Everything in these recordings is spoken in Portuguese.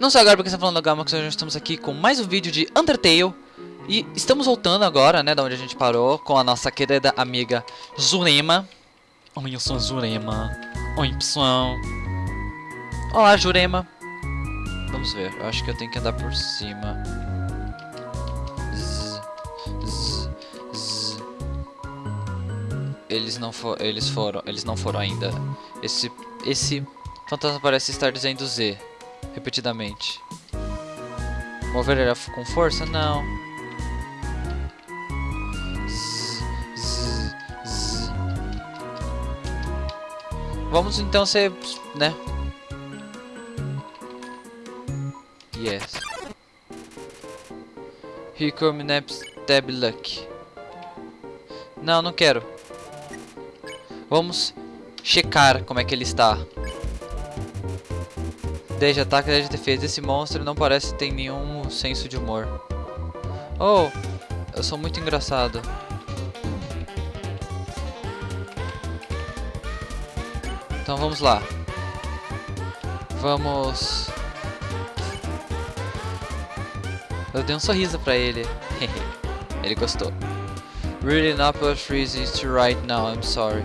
Não sou agora porque está falando da Gama, que hoje estamos aqui com mais um vídeo de Undertale. E estamos voltando agora, né, da onde a gente parou, com a nossa querida amiga Jurema. Oi, eu sou a Jurema. Oi, pessoal. Olá, Jurema. Vamos ver, eu acho que eu tenho que andar por cima. Zzz, zzz, zzz. Eles não for, eles foram, eles não foram ainda. Esse, esse fantasma parece estar dizendo Z repetidamente. Mover ele com força? Não. Zzz, zzz, zzz. Vamos então ser, né? Yes. Here Naps Tab Luck. Não, não quero. Vamos checar como é que ele está. 10 de ataque, 10 de defesa. Esse monstro não parece ter nenhum senso de humor. Oh, eu sou muito engraçado. Então vamos lá. Vamos... Eu dei um sorriso pra ele. ele gostou. Really not but freezing to right now, I'm sorry.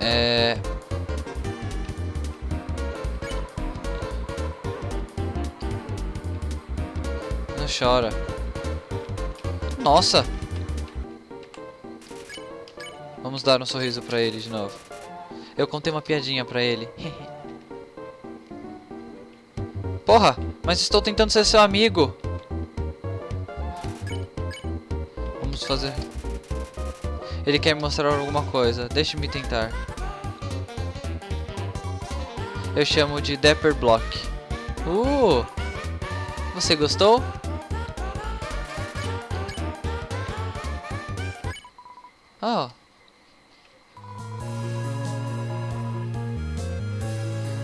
É... chora. Nossa! Vamos dar um sorriso pra ele de novo. Eu contei uma piadinha pra ele. Porra, mas estou tentando ser seu amigo. Vamos fazer... Ele quer me mostrar alguma coisa. Deixe-me tentar. Eu chamo de Dapper Block. Uh! Você gostou? Oh.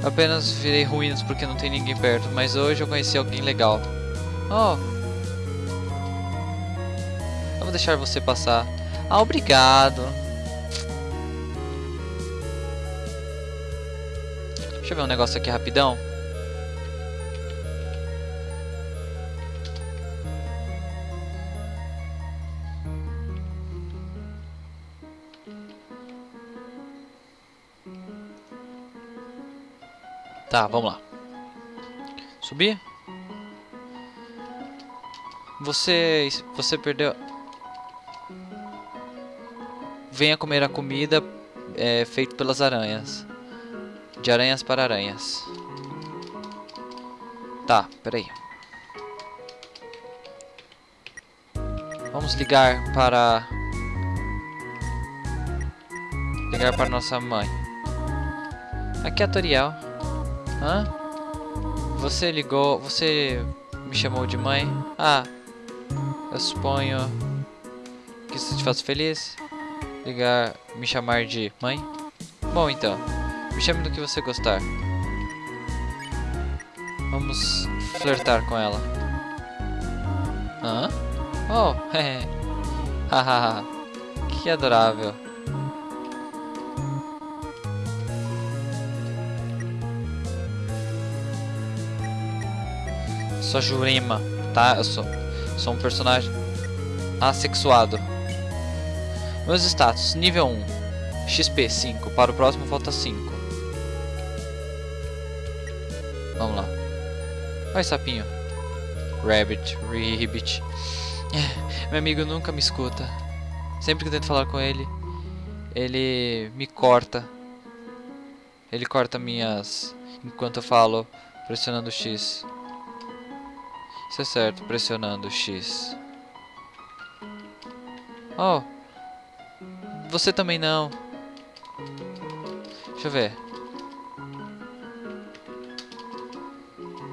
Apenas virei ruínas porque não tem ninguém perto, mas hoje eu conheci alguém legal. Oh. Eu vou deixar você passar. Ah, obrigado. Deixa eu ver um negócio aqui rapidão. Tá, vamos lá. Subir? Você, você perdeu... Venha comer a comida é, feita pelas aranhas. De aranhas para aranhas. Tá, peraí. Vamos ligar para... Ligar para nossa mãe. Aqui é a Toriel. Hã? Você ligou... Você me chamou de mãe? Ah, eu suponho que isso te faz feliz. Ligar... Me chamar de mãe? Bom, então. Me chame do que você gostar. Vamos flertar com ela. Hã? Oh, Hahaha. que adorável. Sou Jurema, tá? Eu sou, sou um personagem assexuado. Meus status, nível 1. XP 5, para o próximo falta 5. Vamos lá. Vai, sapinho. Rabbit, Ribbit. Meu amigo nunca me escuta. Sempre que eu tento falar com ele, ele me corta. Ele corta minhas... Enquanto eu falo, pressionando X. Isso é certo, pressionando X. Oh. Você também não. Deixa eu ver.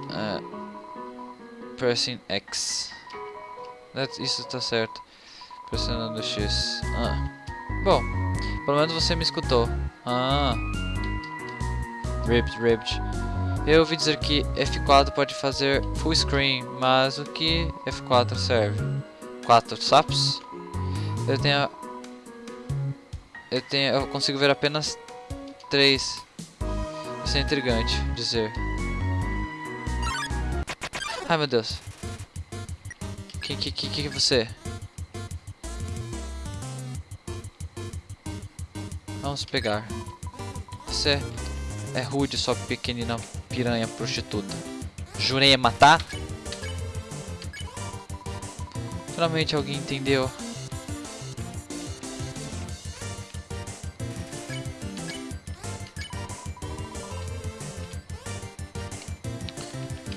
Uh, pressing X. Isso tá certo. Pressionando X. Ah. Bom, pelo menos você me escutou. Ah. Ribbed, ribbed. Eu ouvi dizer que F4 pode fazer full screen, mas o que F4 serve? Quatro sapos? Eu tenho... Eu tenho... Eu consigo ver apenas três. Isso é intrigante dizer. Ai meu Deus. Quem que, que, que é você? Vamos pegar. Você é rude, sua pequenina piranha prostituta. Jurei matar? Finalmente alguém entendeu.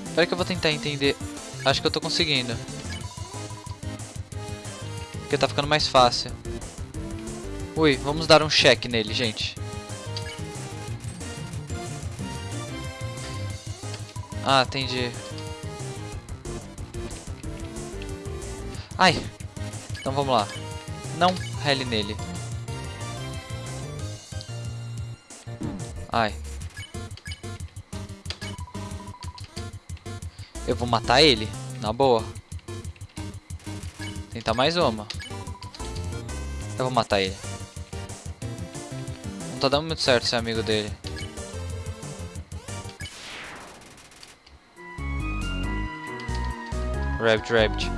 Espera que eu vou tentar entender. Acho que eu tô conseguindo. Porque tá ficando mais fácil. Ui, vamos dar um check nele, gente. Ah, entendi. Ai. Então vamos lá. Não rele nele. Ai. Eu vou matar ele, na boa. Tentar mais uma. Eu vou matar ele. Não tá dando muito certo ser amigo dele. Rabbit, Rabbit.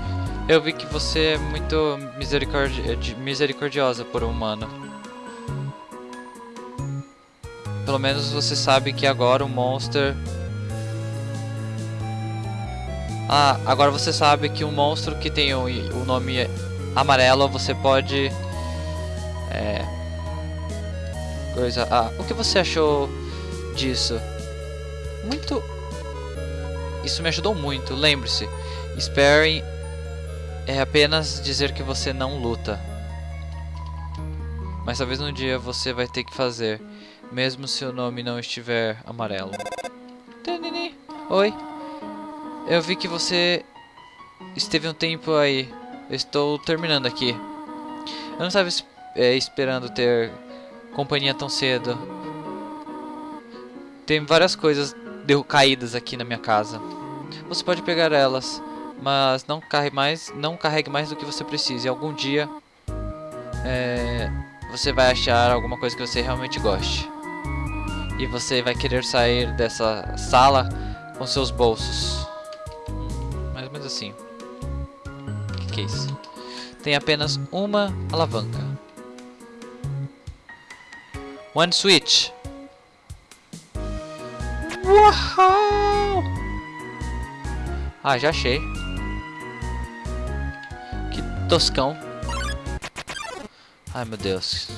Eu vi que você é muito misericordi misericordiosa por um humano. Pelo menos você sabe que agora o Monster ah, agora você sabe que um monstro que tem o, o nome amarelo você pode. É. Coisa. Ah, o que você achou disso? Muito. Isso me ajudou muito. Lembre-se, Sparring é apenas dizer que você não luta. Mas talvez um dia você vai ter que fazer, mesmo se o nome não estiver amarelo. Oi. Eu vi que você esteve um tempo aí. Eu estou terminando aqui. Eu não estava é, esperando ter companhia tão cedo. Tem várias coisas caídas aqui na minha casa. Você pode pegar elas, mas não carregue mais, não carregue mais do que você precisa. E algum dia é, você vai achar alguma coisa que você realmente goste. E você vai querer sair dessa sala com seus bolsos assim. O que, que é isso? Tem apenas uma alavanca. One switch. Uau! Ah, já achei. Toscão. Ai, meu Deus.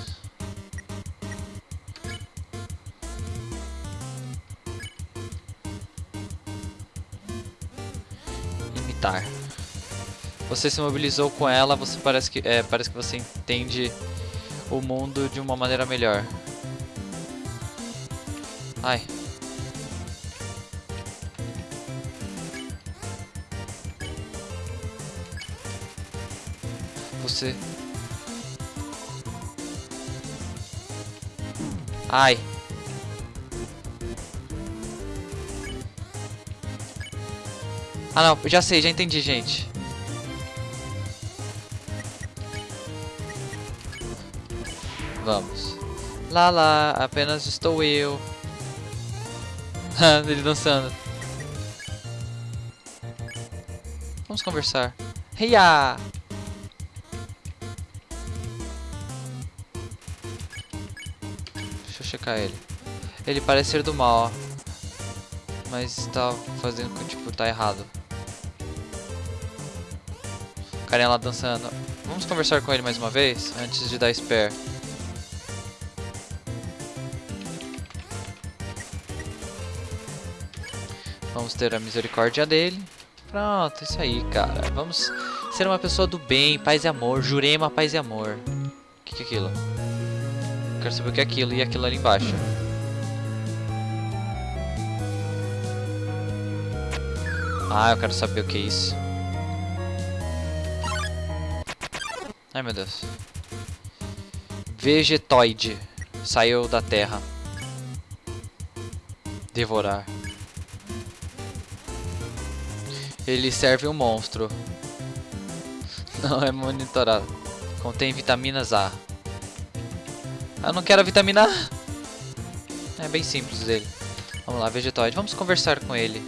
Você se mobilizou com ela, você parece que é, parece que você entende o mundo de uma maneira melhor. Ai. Você Ai. Ah não, já sei, já entendi, gente. Vamos. Lá lá, apenas estou eu. Ele dançando. Vamos conversar. Heia! Checar ele. Ele parece ser do mal, ó. Mas tá fazendo com tipo, tá errado carinha lá dançando. Vamos conversar com ele mais uma vez, antes de dar spare. Vamos ter a misericórdia dele. Pronto, isso aí, cara. Vamos ser uma pessoa do bem, paz e amor. Jurema, paz e amor. O que, que é aquilo? Quero saber o que é aquilo e aquilo ali embaixo. Ah, eu quero saber o que é isso. Ai meu Deus. Vegetoide. Saiu da terra. Devorar. Ele serve um monstro. Não é monitorado. Contém vitaminas A. Eu não quero a vitamina A. É bem simples dele. Vamos lá, Vegetoide. Vamos conversar com ele.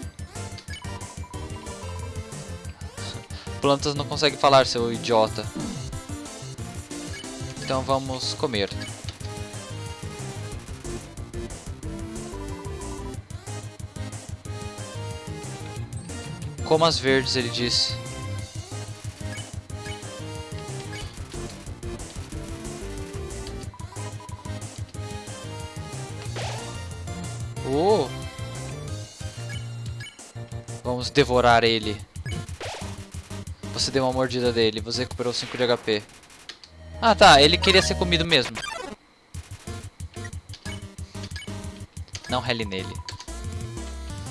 Plantas não conseguem falar, seu idiota. Então vamos comer. Coma as verdes, ele disse. Devorar ele. Você deu uma mordida dele, você recuperou 5 de HP. Ah tá, ele queria ser comido mesmo. Não rele nele.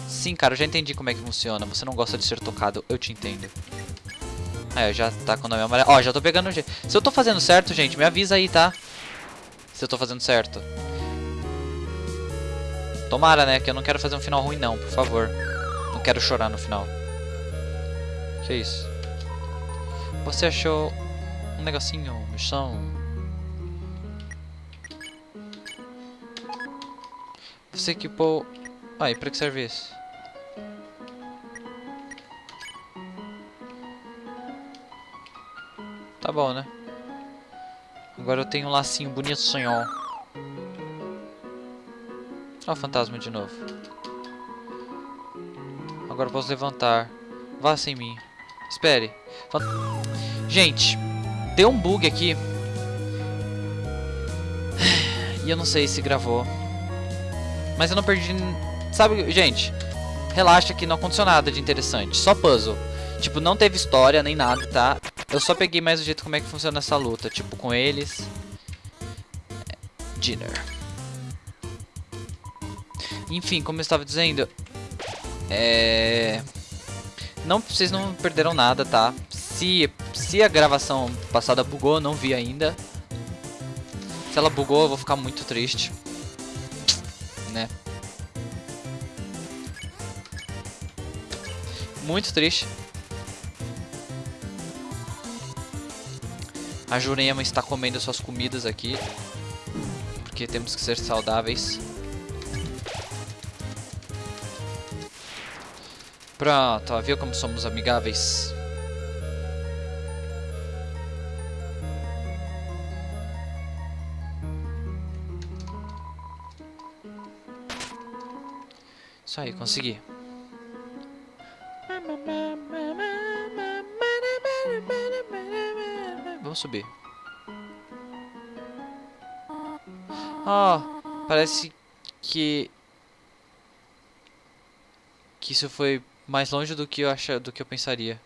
Sim, cara, eu já entendi como é que funciona. Você não gosta de ser tocado, eu te entendo. É, já tá com o nome amarelo. Ó, já tô pegando... Se eu tô fazendo certo, gente, me avisa aí, tá? Se eu tô fazendo certo. Tomara, né? Que eu não quero fazer um final ruim, não, por favor. Não quero chorar no final. Que isso? Você achou um negocinho chão? Você equipou... Ah, pra que serve isso? Tá bom, né? Agora eu tenho um lacinho bonito, senhor. Olha o fantasma de novo. Agora posso levantar. Vá sem mim. Espere. Gente, deu um bug aqui. E eu não sei se gravou. Mas eu não perdi... Sabe, gente, relaxa que não aconteceu nada de interessante. Só puzzle. Tipo, não teve história nem nada, tá? Eu só peguei mais o jeito como é que funciona essa luta. Tipo, com eles. Dinner. Enfim, como eu estava dizendo. É... Não, vocês não perderam nada, tá? Se, se a gravação passada bugou, não vi ainda. Se ela bugou, eu vou ficar muito triste. Né? Muito triste. A Jurema está comendo suas comidas aqui. Porque temos que ser saudáveis. Pronto, ó, viu como somos amigáveis? Isso aí, consegui. Vamos subir. Oh, parece que que isso foi mais longe do que eu acha, do que eu pensaria.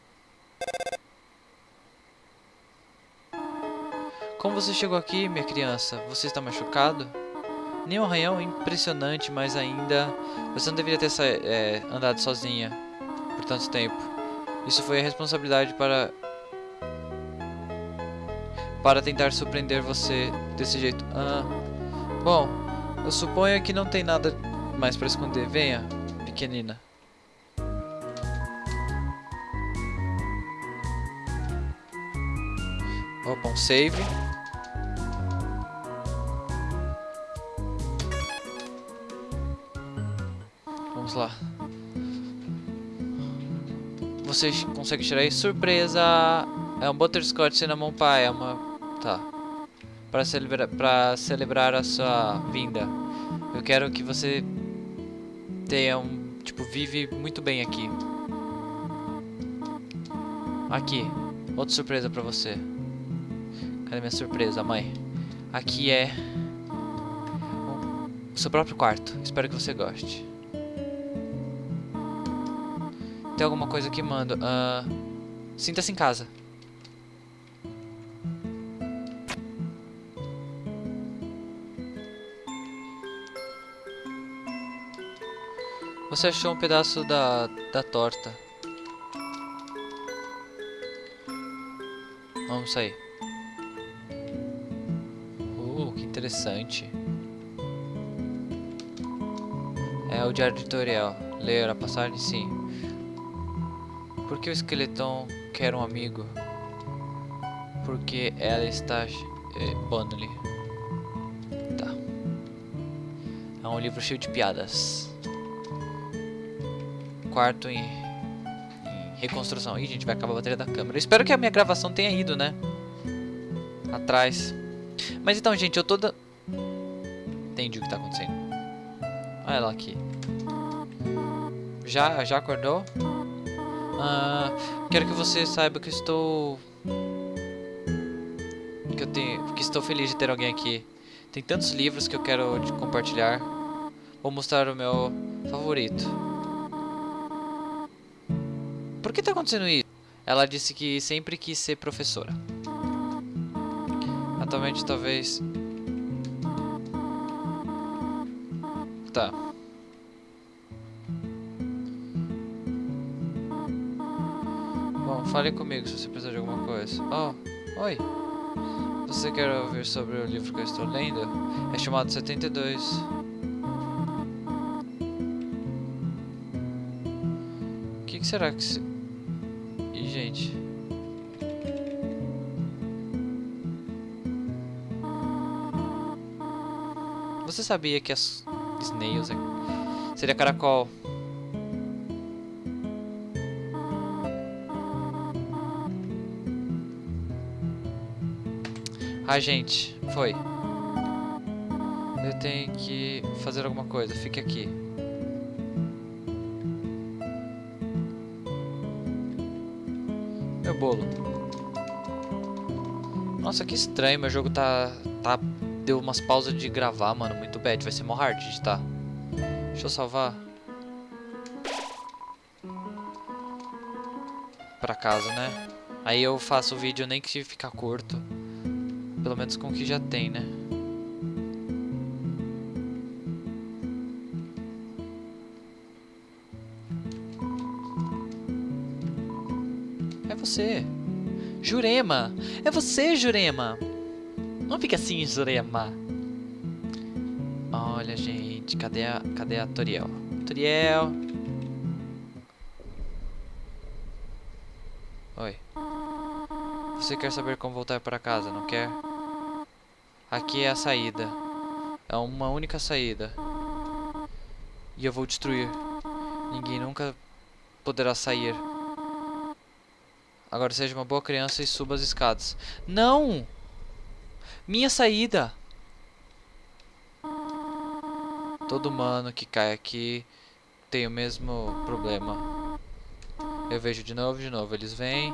Como você chegou aqui, minha criança? Você está machucado? Nenhum arranhão impressionante, mas ainda você não deveria ter é, andado sozinha por tanto tempo. Isso foi a responsabilidade para para tentar surpreender você desse jeito. Ah, bom, eu suponho que não tem nada mais para esconder. Venha, pequenina. Opa, um save. Vamos lá. Você consegue tirar aí? Surpresa! É um Butterscotch Cinnamon Pie. É uma Tá. Para celebrar, para celebrar a sua vinda, eu quero que você tenha um, tipo, vive muito bem aqui. Aqui, outra surpresa para você. Cadê minha surpresa, mãe? Aqui é o seu próprio quarto. Espero que você goste. Tem alguma coisa que manda? Uh, Sinta-se em casa. Você achou um pedaço da, da torta. Vamos sair. Interessante. É o diário editorial. Ler a passagem, sim. Por que o esqueletão quer um amigo? Porque ela está... É, Bonley. Tá. É um livro cheio de piadas. quarto em, em reconstrução. Ih, gente, vai acabar a bateria da câmera. Espero que a minha gravação tenha ido, né? Atrás. Mas então, gente, eu tô... Da... Entendi o que tá acontecendo. Olha ela aqui. Já, já acordou? Ah, quero que você saiba que estou... Que eu tenho... Que estou feliz de ter alguém aqui. Tem tantos livros que eu quero compartilhar. Vou mostrar o meu favorito. Por que está acontecendo isso? Ela disse que sempre quis ser professora. Atualmente, talvez... Tá. Bom, fale comigo se você precisar de alguma coisa. Oh, oi. Você quer ouvir sobre o livro que eu estou lendo? É chamado 72. O que, que será que se... Ih, gente. Você sabia que as snails é... seria caracol? Ah, gente, foi. Eu tenho que fazer alguma coisa. Fique aqui. Meu bolo. Nossa, que estranho. Meu jogo tá... tá deu umas pausas de gravar, mano. Muito bad. Vai ser mó hard tá. Deixa eu salvar. Pra casa, né? Aí eu faço o vídeo nem que ficar curto. Pelo menos com o que já tem, né? É você. Jurema. É você, Jurema. Não fica assim, Jurema. Olha, gente. Cadê a, cadê a Toriel? Toriel. Oi. Você quer saber como voltar para casa, não quer? Aqui é a saída. É uma única saída. E eu vou destruir. Ninguém nunca poderá sair. Agora seja uma boa criança e suba as escadas. Não! Minha saída! Todo humano que cai aqui tem o mesmo problema. Eu vejo de novo, de novo. Eles vêm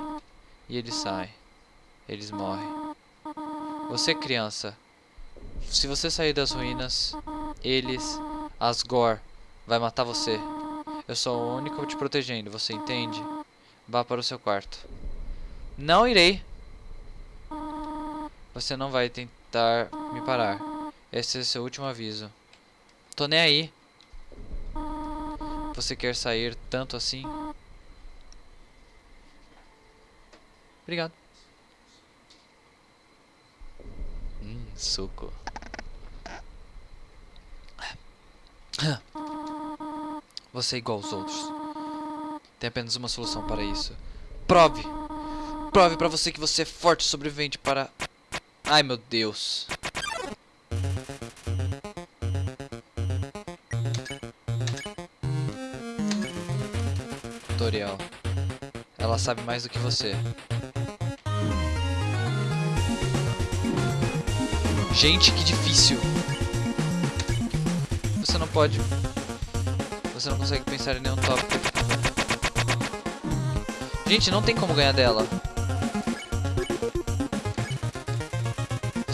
e eles saem. Eles morrem. Você, criança, se você sair das ruínas, eles, Asgore, vai matar você. Eu sou o único te protegendo, você entende? Vá para o seu quarto. Não irei. Você não vai tentar me parar. Esse é seu último aviso. Tô nem aí. Você quer sair tanto assim? Obrigado. Hum, suco. Você é igual aos outros. Tem apenas uma solução para isso. Prove! Prove para você que você é forte sobrevivente para... Ai, meu Deus. Tutorial. Ela sabe mais do que você. Gente, que difícil. Você não pode... Você não consegue pensar em nenhum tópico. Gente, não tem como ganhar dela.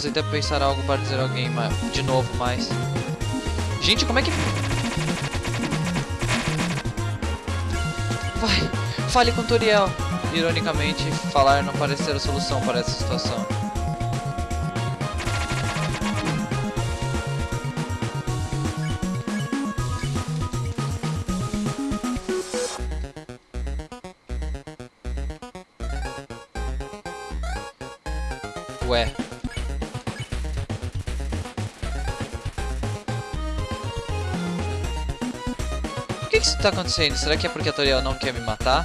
Você deve pensar algo para dizer alguém de novo, mas... Gente, como é que... Vai, fale com Toriel. Ironicamente, falar não parece ser a solução para essa situação. tá acontecendo? Será que é porque a Toriel não quer me matar?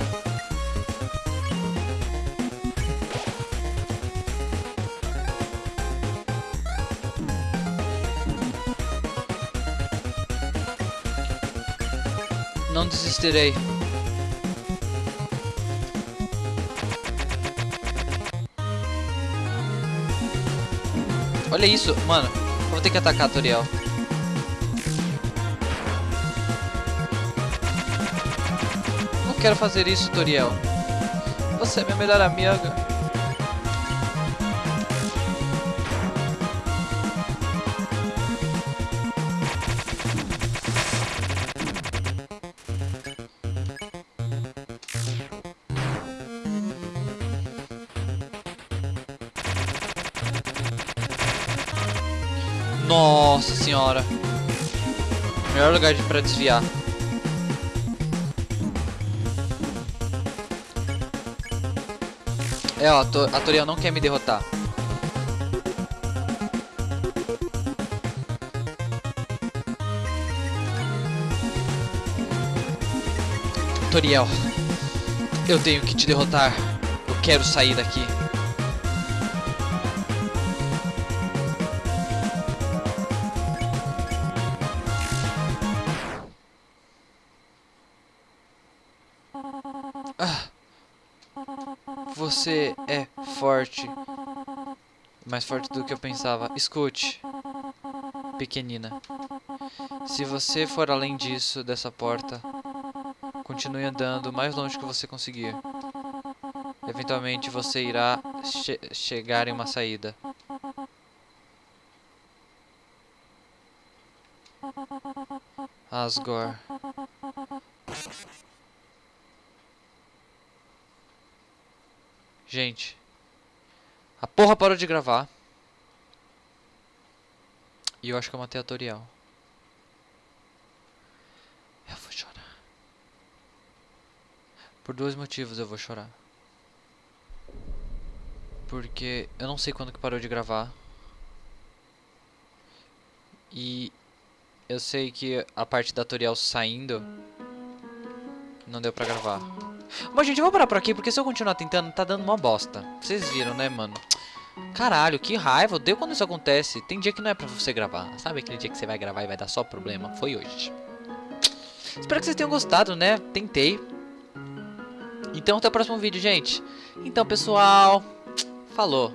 Não desistirei. Olha isso, mano. Vou ter que atacar a Toriel. Quero fazer isso, Toriel. Você é minha melhor amiga. Nossa senhora. Melhor lugar pra desviar. É, ó, a Toriel não quer me derrotar. Toriel, eu tenho que te derrotar. Eu quero sair daqui. Você é forte. Mais forte do que eu pensava. Escute, pequenina. Se você for além disso, dessa porta, continue andando o mais longe que você conseguir. Eventualmente você irá che chegar em uma saída. Asgore. Gente. A porra parou de gravar. E eu acho que eu matei a Toriel. Eu vou chorar. Por dois motivos eu vou chorar. Porque eu não sei quando que parou de gravar. E eu sei que a parte da Toriel saindo não deu pra gravar. Bom, gente, eu vou parar por aqui, porque se eu continuar tentando, tá dando uma bosta. Vocês viram, né, mano? Caralho, que raiva. Deu quando isso acontece. Tem dia que não é pra você gravar. Sabe aquele dia que você vai gravar e vai dar só problema? Foi hoje. Espero que vocês tenham gostado, né? Tentei. Então, até o próximo vídeo, gente. Então, pessoal... Falou.